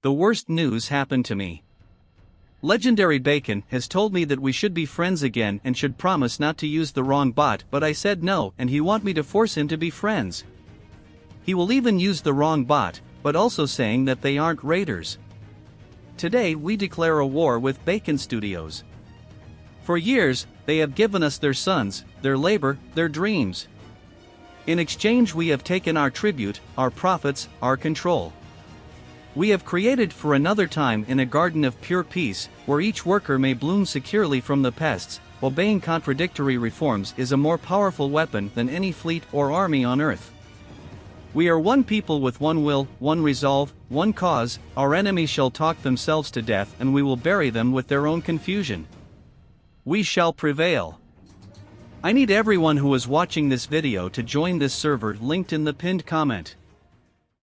The worst news happened to me. Legendary Bacon has told me that we should be friends again and should promise not to use the wrong bot, but I said no, and he want me to force him to be friends. He will even use the wrong bot, but also saying that they aren't raiders. Today we declare a war with Bacon Studios. For years, they have given us their sons, their labor, their dreams. In exchange, we have taken our tribute, our profits, our control. We have created for another time in a garden of pure peace, where each worker may bloom securely from the pests. Obeying contradictory reforms is a more powerful weapon than any fleet or army on earth. We are one people with one will, one resolve, one cause, our enemies shall talk themselves to death and we will bury them with their own confusion. We shall prevail. I need everyone who is watching this video to join this server linked in the pinned comment.